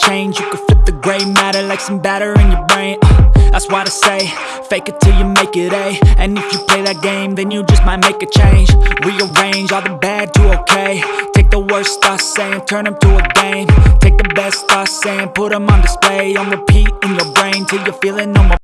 change. You can flip the gray matter like some batter in your brain uh, That's why I say, fake it till you make it A And if you play that game, then you just might make a change. Rearrange all the bad to okay. Take the worst thoughts saying, turn them to a game. Take the best thoughts saying, put them on display. On repeat in your brain till you're feeling no more.